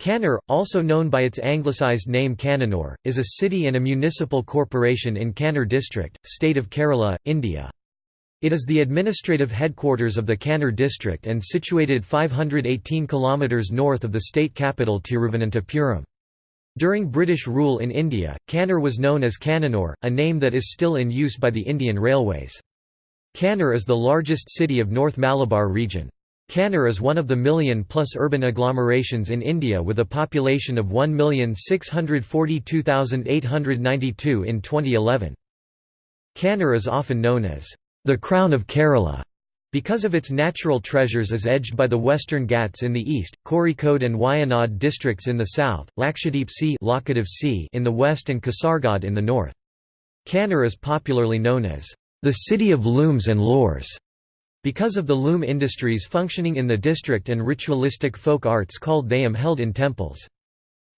Kannur, also known by its anglicised name Cannanore, is a city and a municipal corporation in Kannur district, state of Kerala, India. It is the administrative headquarters of the Kannur district and situated 518 km north of the state capital Tiruvananthapuram. During British rule in India, Kannur was known as Cannanore, a name that is still in use by the Indian Railways. Kannur is the largest city of North Malabar region. Kannur is one of the million-plus urban agglomerations in India with a population of 1,642,892 in 2011. Kannur is often known as the crown of Kerala because of its natural treasures is edged by the Western Ghats in the east, Kozhikode and Wayanad districts in the south, Lakshadweep sea, sea in the west and Kasargod in the north. Kannur is popularly known as the city of looms and lores because of the loom industries functioning in the district and ritualistic folk arts called Theyyam held in temples.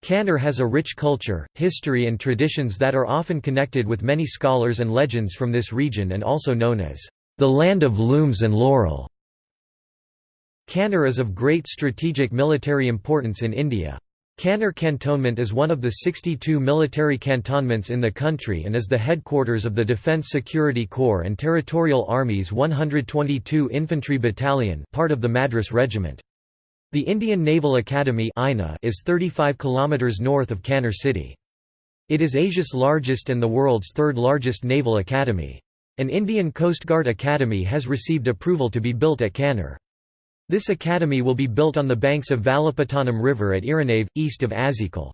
Kannur has a rich culture, history and traditions that are often connected with many scholars and legends from this region and also known as the land of looms and laurel. Kannur is of great strategic military importance in India. Kannur Cantonment is one of the 62 military cantonments in the country and is the headquarters of the Defence Security Corps and Territorial Army's 122 Infantry Battalion part of the Madras Regiment. The Indian Naval Academy is 35 km north of Kannur city. It is Asia's largest and the world's third largest naval academy. An Indian Coast Guard Academy has received approval to be built at Kannur. This academy will be built on the banks of Valapattanam River at Iranave, east of Azikal.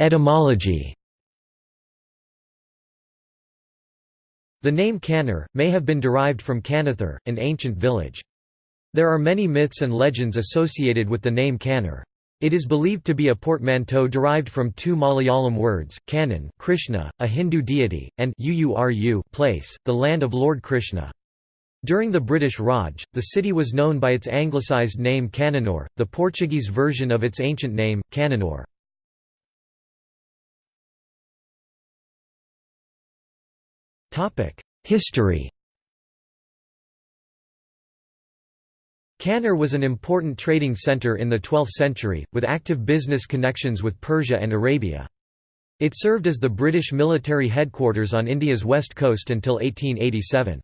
Etymology The name Kannur, may have been derived from Kanathur, an ancient village. There are many myths and legends associated with the name Kannur. It is believed to be a portmanteau derived from two Malayalam words, Kannan Krishna, a Hindu deity, and Uuru place, the land of Lord Krishna. During the British Raj, the city was known by its anglicised name Cannanore, the Portuguese version of its ancient name, Cannanore. History Kannur was an important trading centre in the 12th century, with active business connections with Persia and Arabia. It served as the British military headquarters on India's west coast until 1887.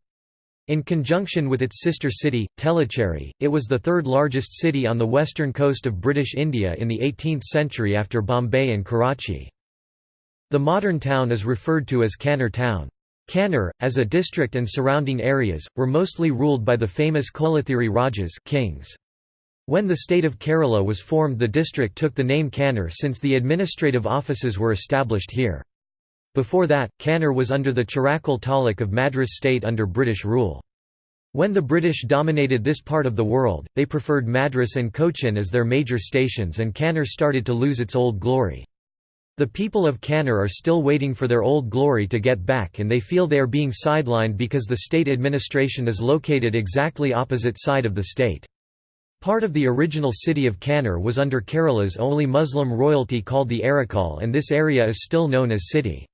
In conjunction with its sister city, Tellicherry, it was the third largest city on the western coast of British India in the 18th century after Bombay and Karachi. The modern town is referred to as Kannur town. Kannur, as a district and surrounding areas, were mostly ruled by the famous Kolathiri Rajas kings. When the state of Kerala was formed the district took the name Kannur since the administrative offices were established here. Before that, Kannur was under the Chirakal Taluk of Madras state under British rule. When the British dominated this part of the world, they preferred Madras and Cochin as their major stations and Kannur started to lose its old glory. The people of Kannur are still waiting for their old glory to get back and they feel they are being sidelined because the state administration is located exactly opposite side of the state. Part of the original city of Kannur was under Kerala's only Muslim royalty called the Arakal and this area is still known as city.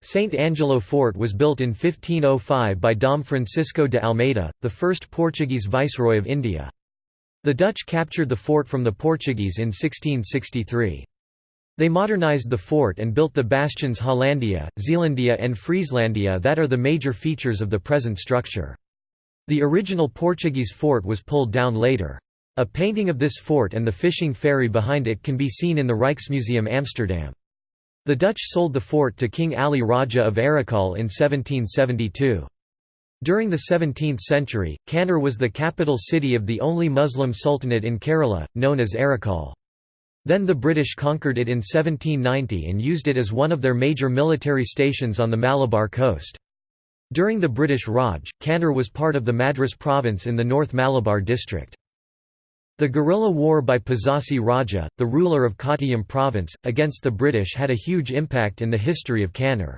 St. Angelo Fort was built in 1505 by Dom Francisco de Almeida, the first Portuguese viceroy of India. The Dutch captured the fort from the Portuguese in 1663. They modernized the fort and built the bastions Hollandia, Zeelandia and Frieslandia that are the major features of the present structure. The original Portuguese fort was pulled down later. A painting of this fort and the fishing ferry behind it can be seen in the Rijksmuseum Amsterdam. The Dutch sold the fort to King Ali Raja of Arakal in 1772. During the 17th century, Kannur was the capital city of the only Muslim sultanate in Kerala, known as Arakal. Then the British conquered it in 1790 and used it as one of their major military stations on the Malabar coast. During the British Raj, Kannur was part of the Madras province in the North Malabar district. The guerrilla war by Pazhassi Raja, the ruler of Kottayam province, against the British had a huge impact in the history of Kannur.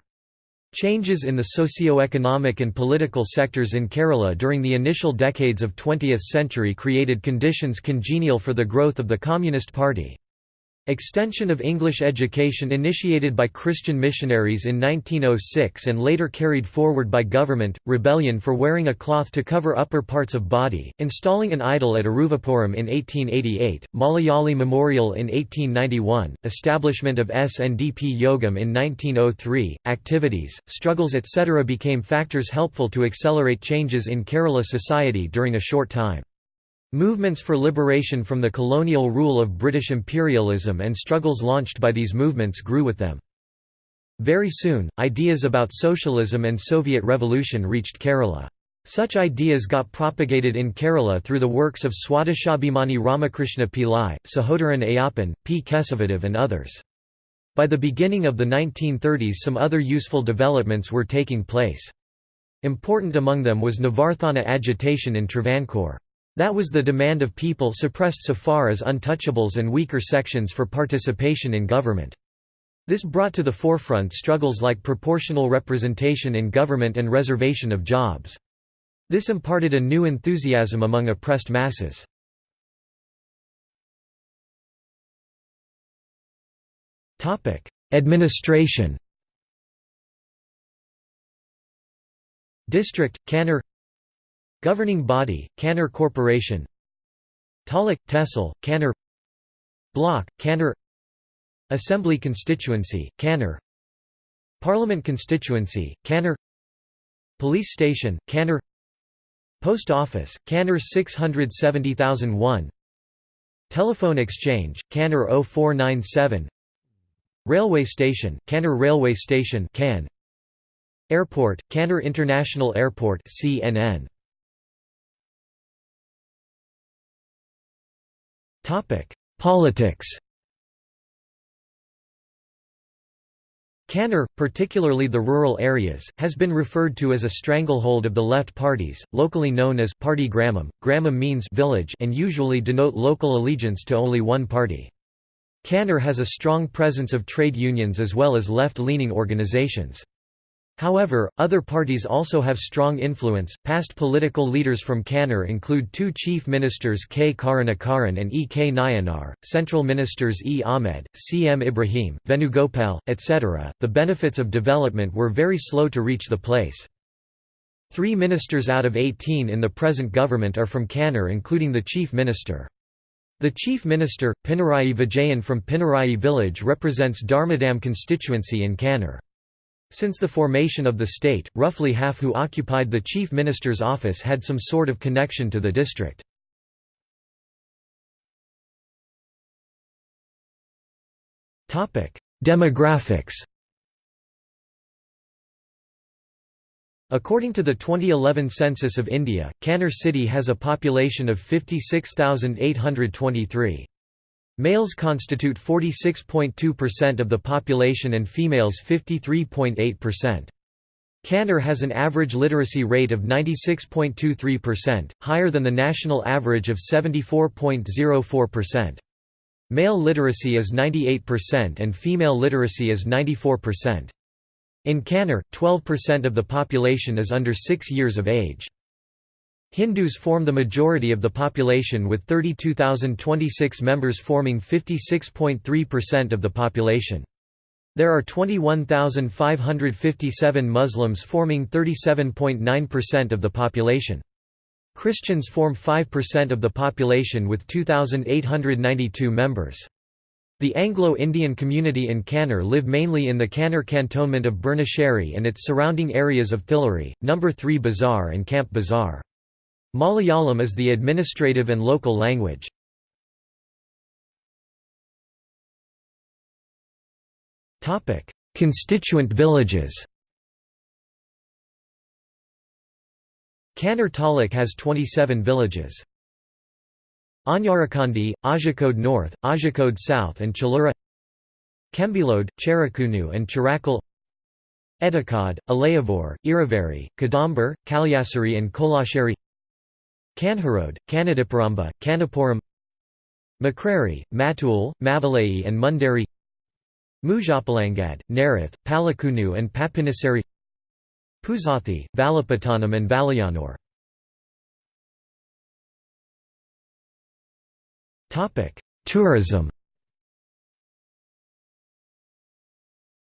Changes in the socio-economic and political sectors in Kerala during the initial decades of 20th century created conditions congenial for the growth of the Communist Party. Extension of English education initiated by Christian missionaries in 1906 and later carried forward by government, rebellion for wearing a cloth to cover upper parts of body, installing an idol at Aruvippuram in 1888, Malayali Memorial in 1891, establishment of SNDP Yogam in 1903, activities, struggles etc. became factors helpful to accelerate changes in Kerala society during a short time. Movements for liberation from the colonial rule of British imperialism and struggles launched by these movements grew with them. Very soon, ideas about socialism and Soviet revolution reached Kerala. Such ideas got propagated in Kerala through the works of Swadeshabhimani Ramakrishna Pillai, Sahodaran Ayyappan, P. Kesavadev and others. By the beginning of the 1930s some other useful developments were taking place. Important among them was Nivarthana agitation in Travancore. That was the demand of people suppressed so far as untouchables and weaker sections for participation in government. This brought to the forefront struggles like proportional representation in government and reservation of jobs. This imparted a new enthusiasm among oppressed masses. Administration District, Kannur Governing body, Kannur Corporation. Taluk, Tehsil, Kannur Block, Kannur Assembly constituency, Kannur Parliament constituency, Kannur Police station, Kannur Post office, Kannur 670001 Telephone exchange, Kannur 0497 Railway station, Kannur Railway Station Can Airport, Kannur International Airport CNN Politics Kannur, particularly the rural areas, has been referred to as a stranglehold of the left parties, locally known as Party Gramam. Gramam means village and usually denote local allegiance to only one party. Kannur has a strong presence of trade unions as well as left-leaning organizations. However, other parties also have strong influence. Past political leaders from Kannur include two chief ministers K. Karunakaran and E. K. Nayanar, central ministers E. Ahmed, C. M. Ibrahim, Venugopal, etc. The benefits of development were very slow to reach the place. Three ministers out of 18 in the present government are from Kannur, including the chief minister. The chief minister, Pinarayi Vijayan from Pinarayi village represents Dharmadam constituency in Kannur. Since the formation of the state, roughly half who occupied the chief minister's office had some sort of connection to the district. Demographics According to the 2011 census of India, Kannur city has a population of 56,823. Males constitute 46.2% of the population and females 53.8%. Kannur has an average literacy rate of 96.23%, higher than the national average of 74.04%. Male literacy is 98% and female literacy is 94%. In Kannur, 12% of the population is under 6 years of age. Hindus form the majority of the population with 32,026 members forming 56.3% of the population. There are 21,557 Muslims forming 37.9% of the population. Christians form 5% of the population with 2,892 members. The Anglo-Indian community in Kannur live mainly in the Kannur cantonment of Burnasheri and its surrounding areas of Thillary, No. 3 Bazaar and Camp Bazaar. Malayalam is the administrative and local language. Constituent villages Kannur Taluk has 27 villages. Anyarakandi, Ajakode North, Ajakode South and Chalura Kembilode, Cherakunu and Chirakal Edakad, Alayavor, Iravari, Kadambar, Kalyasari and Kolasheri Kanharode, Kanadiparamba, Kanapuram Makrari, Matul, Mavalai and Mundari Mujapalangad, Narith, Palakunu and Papinisari Puzathi, Valapattanam and Valayanur. Tourism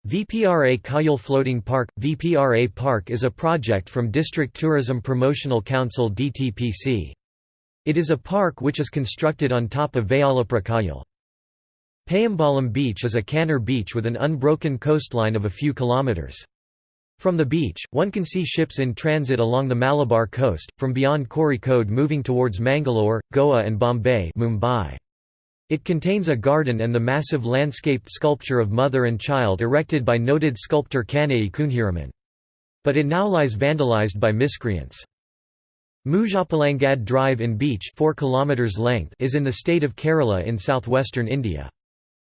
VPRA Kayal Floating Park VPRA Park is a project from District Tourism Promotional Council DTPC. It is a park which is constructed on top of Vayalapura. Payambalam Beach is a canner beach with an unbroken coastline of a few kilometers. From the beach, one can see ships in transit along the Malabar coast, from beyond Kozhikode moving towards Mangalore, Goa and Bombay Mumbai. It contains a garden and the massive landscaped sculpture of mother and child erected by noted sculptor Kanayi Kunhiraman. But it now lies vandalized by miscreants. Muzhappalangad Drive in Beach 4 km length is in the state of Kerala in southwestern India.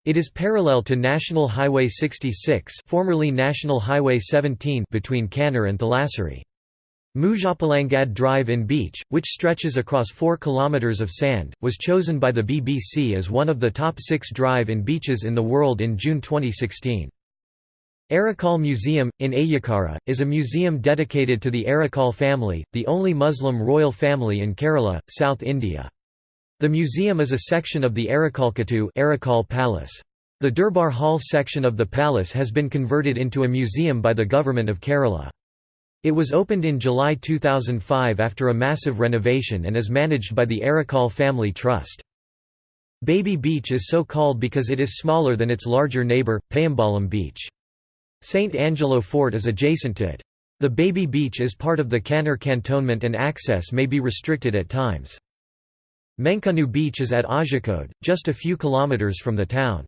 It is parallel to National Highway 66 formerly National Highway 17 between Kannur and Thalassery. Muzhappalangad Drive in Beach, which stretches across 4 km of sand, was chosen by the BBC as one of the top six drive-in beaches in the world in June 2016. Arakal Museum, in Ayyakara, is a museum dedicated to the Arakal family, the only Muslim royal family in Kerala, South India. The museum is a section of the Arakalkattu Arakal Palace. The Durbar Hall section of the palace has been converted into a museum by the Government of Kerala. It was opened in July 2005 after a massive renovation and is managed by the Arakal Family Trust. Baby Beach is so called because it is smaller than its larger neighbour, Payambalam Beach. St. Angelo Fort is adjacent to it. The Baby Beach is part of the Kannur cantonment and access may be restricted at times. Menkunu Beach is at Kozhikode, just a few kilometres from the town.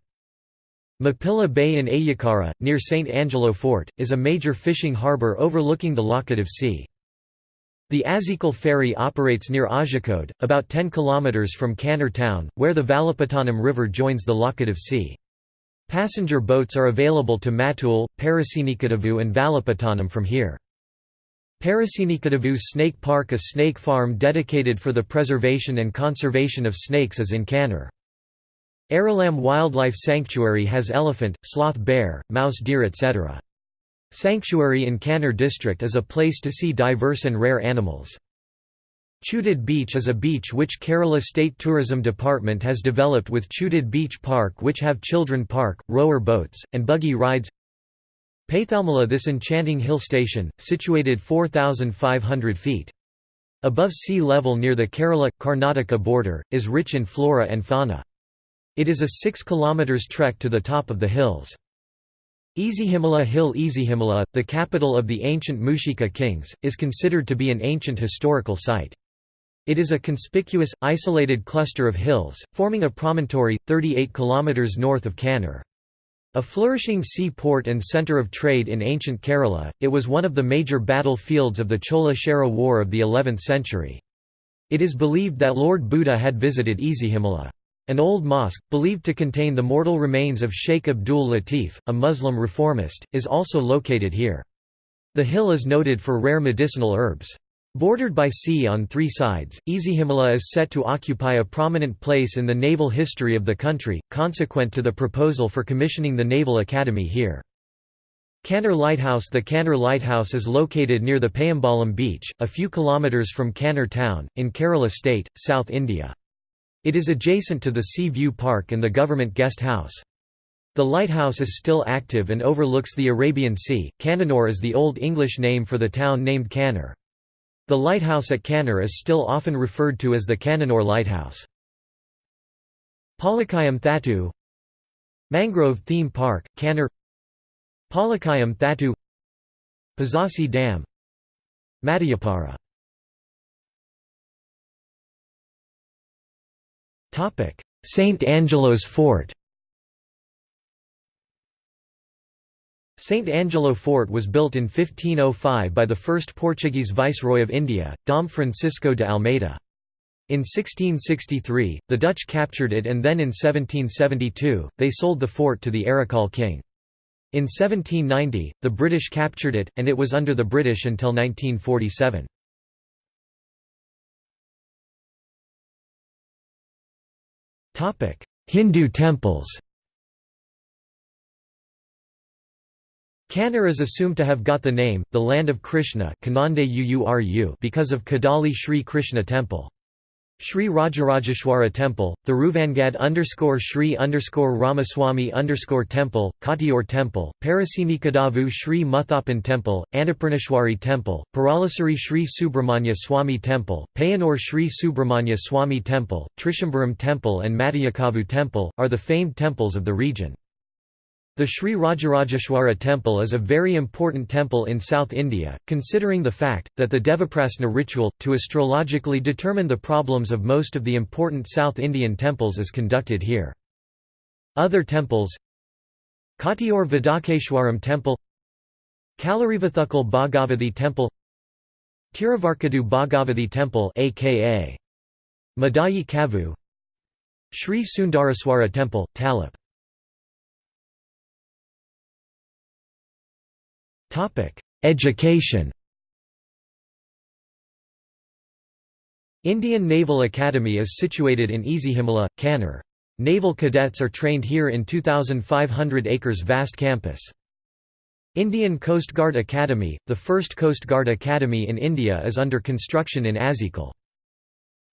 Mappila Bay in Ayyakara, near St. Angelo Fort, is a major fishing harbour overlooking the Laccadive Sea. The Azhikal ferry operates near Kozhikode, about 10 km from Kannur town, where the Valapattanam River joins the Laccadive Sea. Passenger boats are available to Matul, Parasinikadavu and Valapattanam from here. Parasinikadavu Snake Park A snake farm dedicated for the preservation and conservation of snakes is in Kannur. Aralam Wildlife Sanctuary has elephant, sloth bear, mouse deer etc. Sanctuary in Kannur district is a place to see diverse and rare animals. Chudid Beach is a beach which Kerala State Tourism Department has developed with Chudid Beach Park which have children park, rower boats, and buggy rides Paithalmala This enchanting hill station, situated 4,500 feet. Above sea level near the Kerala-Karnataka border, is rich in flora and fauna. It is a 6 km trek to the top of the hills. Ezhimala Hill Ezhimala, the capital of the ancient Mushika kings, is considered to be an ancient historical site. It is a conspicuous, isolated cluster of hills, forming a promontory, 38 km north of Kannur. A flourishing seaport and centre of trade in ancient Kerala, it was one of the major battle fields of the Chola Chera War of the 11th century. It is believed that Lord Buddha had visited Ezhimala. An old mosque, believed to contain the mortal remains of Sheikh Abdul Latif, a Muslim reformist, is also located here. The hill is noted for rare medicinal herbs. Bordered by sea on three sides, Ezhimala is set to occupy a prominent place in the naval history of the country, consequent to the proposal for commissioning the Naval Academy here. Kannur Lighthouse The Kannur Lighthouse is located near the Payambalam beach, a few kilometres from Kannur town, in Kerala state, South India. It is adjacent to the Sea View Park and the government guest house. The lighthouse is still active and overlooks the Arabian Sea. Cannanore is the Old English name for the town named Kannur. The lighthouse at Kannur is still often referred to as the Cannanore Lighthouse. Palakayam Thattu Mangrove Theme Park, Kannur Palakayam Thattu Pazhassi Dam Madayipara St. Angelo's Fort St. Angelo Fort was built in 1505 by the first Portuguese viceroy of India, Dom Francisco de Almeida. In 1663, the Dutch captured it and then in 1772, they sold the fort to the Arakal king. In 1790, the British captured it, and it was under the British until 1947. Hindu temples Kannur is assumed to have got the name, the land of Krishna because of Kadali Sri Krishna temple. Sri Rajarajeshwara Temple, Thiruvangad underscore Sri underscore Ramaswamy underscore Temple, Kottiyoor Temple, Parasinikadavu Sri Muthappan Temple, Annapurneshwari Temple, Paralasuri Sri Subramanya Swami Temple, Payanur Sri Subramanya Swami Temple, Trichambaram Temple and Madhyakavu Temple, are the famed temples of the region. The Sri Rajarajeshwara temple is a very important temple in South India, considering the fact, that the Devaprasna ritual, to astrologically determine the problems of most of the important South Indian temples is conducted here. Other temples Kottayur Vedakeshwaram Temple Kalarivathukal Bhagavathi Temple Tiruvarkadu Bhagavathi Temple aka Madayi Kavu Sri Sundaraswara Temple, Talip Education Indian Naval Academy is situated in Ezhimala, Kannur. Naval cadets are trained here in 2,500 acres vast campus. Indian Coast Guard Academy, the first Coast Guard Academy in India is under construction in Azikal.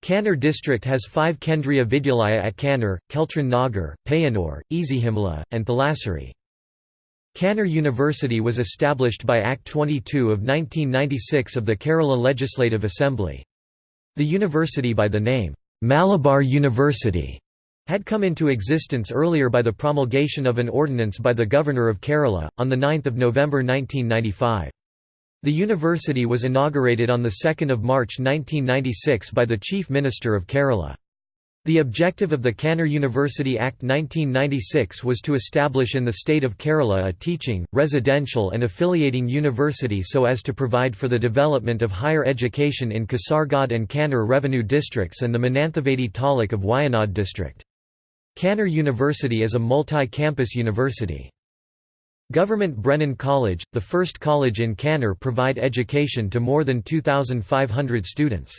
Kannur district has five Kendriya Vidyalaya at Kannur, Keltron Nagar, Payanur, Ezhimala, and Thalassery. Kannur University was established by Act 22 of 1996 of the Kerala Legislative Assembly. The university by the name, Malabar University, had come into existence earlier by the promulgation of an ordinance by the Governor of Kerala, on 9 November 1995. The university was inaugurated on 2 March 1996 by the Chief Minister of Kerala. The objective of the Kannur University Act 1996 was to establish in the state of Kerala a teaching, residential and affiliating university so as to provide for the development of higher education in Kasaragod and Kannur revenue districts and the Mananthavady taluk of Wayanad district. Kannur University is a multi-campus university. Government Brennan College, the first college in Kannur provide education to more than 2,500 students.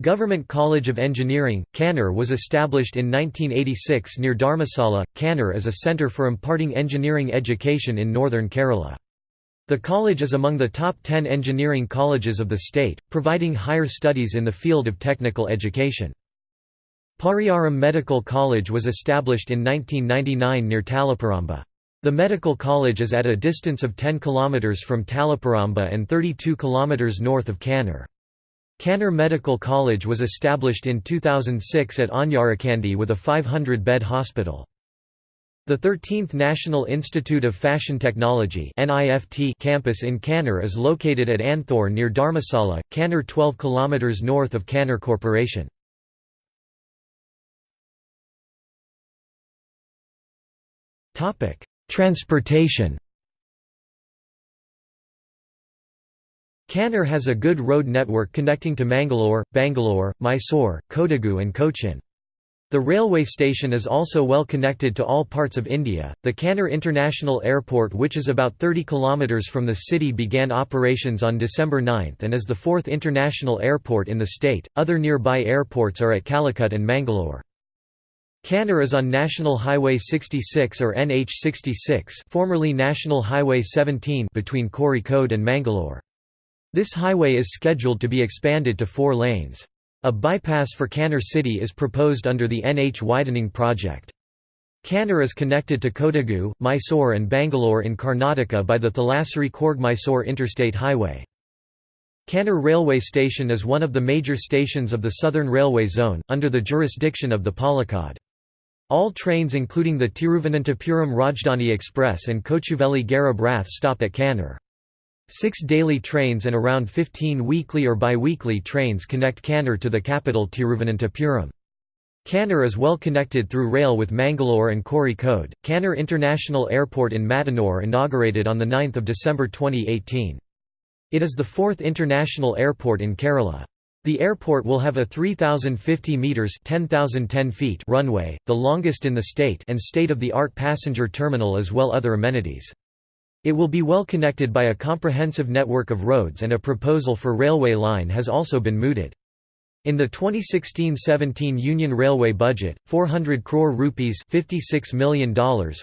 Government College of Engineering, Kannur was established in 1986 near Dharmasala, Kannur as a centre for imparting engineering education in northern Kerala. The college is among the top 10 engineering colleges of the state, providing higher studies in the field of technical education. Pariyaram Medical College was established in 1999 near Taliparamba. The medical college is at a distance of 10 km from Taliparamba and 32 km north of Kannur. Kannur Medical College was established in 2006 at Anyarakandi with a 500-bed hospital. The 13th National Institute of Fashion Technology campus in Kannur is located at Anthor near Dharmasala, Kannur 12 km north of Kannur Corporation. Transportation Kannur has a good road network connecting to Mangalore, Bangalore, Mysore, Kodagu and Cochin. The railway station is also well connected to all parts of India. The Kannur International Airport, which is about 30 km from the city, began operations on December 9 and is the fourth international airport in the state. Other nearby airports are at Calicut and Mangalore. Kannur is on National Highway 66 or NH 66, formerly National Highway 17, between Kozhikode and Mangalore. This highway is scheduled to be expanded to four lanes. A bypass for Kannur city is proposed under the NH widening project. Kannur is connected to Kodagu, Mysore and Bangalore in Karnataka by the Thalassery-Coorg-Mysore interstate highway. Kannur railway station is one of the major stations of the Southern Railway Zone, under the jurisdiction of the Palakkad. All trains including the Tiruvananthapuram Rajdhani Express and Kochuveli Garib Rath stop at Kannur. Six daily trains and around 15 weekly or bi-weekly trains connect Kannur to the capital Tiruvananthapuram. Kannur is well connected through rail with Mangalore and Kozhikode. Kannur International Airport in Mattanur inaugurated on 9 December 2018. It is the fourth international airport in Kerala. The airport will have a 3,050 metres 10,010 feet runway, the longest in the state and state-of-the-art passenger terminal as well other amenities. It will be well connected by a comprehensive network of roads and a proposal for railway line has also been mooted. In the 2016-17 Union Railway budget, 400 crore rupees $56 million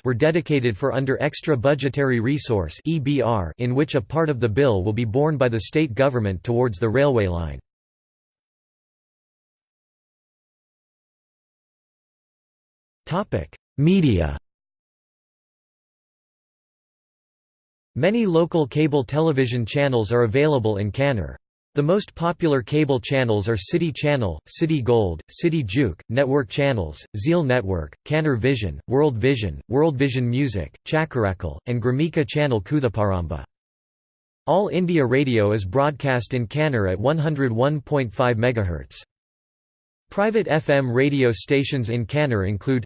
were dedicated for under extra budgetary resource (EBR), in which a part of the bill will be borne by the state government towards the railway line. Topic: Media Many local cable television channels are available in Kannur. The most popular cable channels are City Channel, City Gold, City Juke, Network Channels, Zeal Network, Kannur Vision, World Vision, World Vision Music, Chakarakkal, and Gramika Channel Kuthaparamba. All India Radio is broadcast in Kannur at 101.5 MHz. Private FM radio stations in Kannur include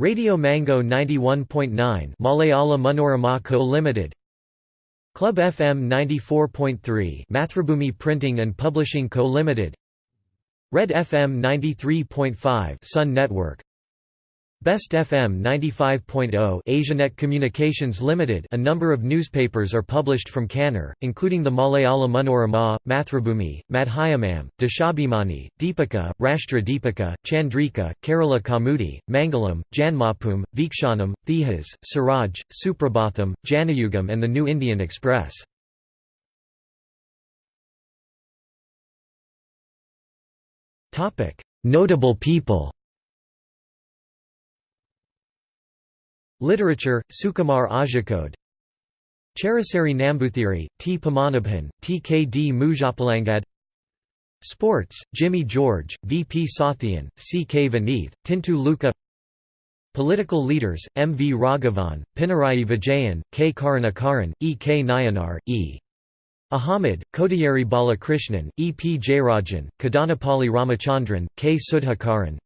Radio Mango 91.9 Malayala Manorama Co Limited. Club FM 94.3 Mathrubhumi Printing and Publishing Co Limited. Red FM 93.5 Sun Network Best FM 95.0 Asianet Communications Limited A number of newspapers are published from Kannur, including the Malayala Manorama, Mathrubhumi, Madhyamam, Deshabhimani, Deepika, Rashtra Deepika, Chandrika, Kerala Kaumudi, Mangalam, Janmabhoomi, Veekshanam, Thejas, Siraj, Suprabhatham, Janayugam and the New Indian Express. Notable people Literature, Sukumar Azhikode Charasari Nambuthiri, T. Padmanabhan, T. K. D. Mujapalangad Sports, Jimmy George, V. P. Sathyan, C. K. Vineeth, Tintu Luka Political leaders, M. V. Raghavan, Pinarayi Vijayan, K. Karunakaran, E. K. Nayanar, E. Ahmed, Kodiyeri Balakrishnan, E. P. Jayarajan, Kadanapalli Ramachandran, K. Sudhakaran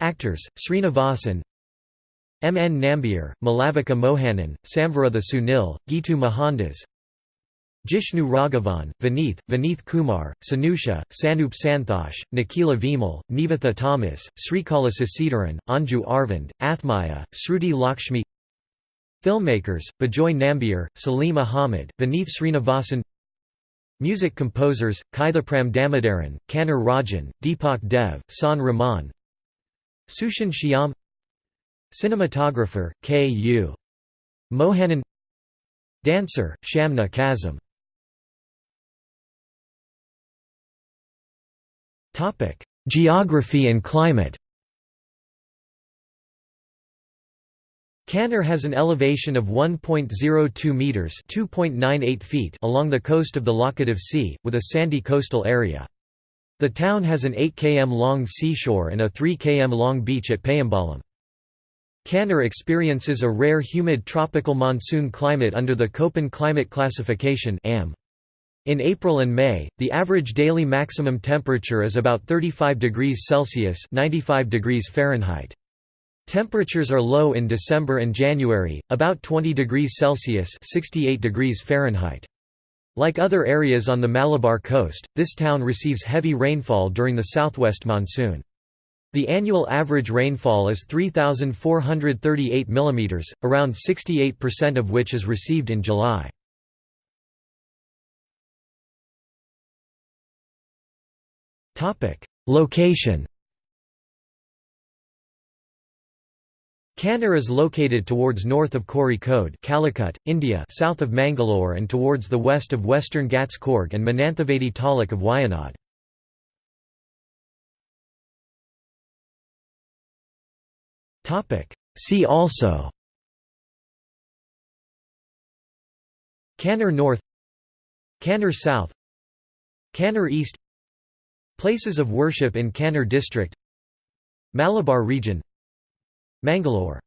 Actors, Srinivasan, M. N. Nambiar, Malavika Mohanan, Samvrutha Sunil, Geetu Mohandas Jishnu Raghavan, Vineeth, Vineeth Kumar, Sanusha, Sanup Santhosh, Nikhila Vimal, Nivetha Thomas, Srikala Sasidaran, Anju Arvind, Athmaya, Sruti Lakshmi Filmmakers, Bejoy Nambiar, Salim Ahmed, Vineeth Srinivasan Music composers, Kaithapram Damodaran, Kannur Rajan, Deepak Dev, Shaan Rahman Sushin Shyam Cinematographer, K. U. Mohanan Dancer, Shamna Kasim Geography and climate Kannur has an elevation of 1.02 meters (2.98 feet) along the coast of the Laccadive Sea, with a sandy coastal area. The town has an 8 km long seashore and a 3 km long beach at Payambalam. Kannur experiences a rare humid tropical monsoon climate under the Köppen climate classification In April and May, the average daily maximum temperature is about 35 degrees Celsius 95 degrees Fahrenheit. Temperatures are low in December and January, about 20 degrees Celsius 68 degrees Fahrenheit. Like other areas on the Malabar coast, this town receives heavy rainfall during the southwest monsoon. The annual average rainfall is 3,438 mm, around 68% of which is received in July. Location Kannur is located towards north of Kozhikode Calicut, India south of Mangalore and towards the west of western Ghats Coorg and Mananthavady taluk of Wayanad. See also Kannur North Kannur South Kannur East Places of worship in Kannur district Malabar region Mangalore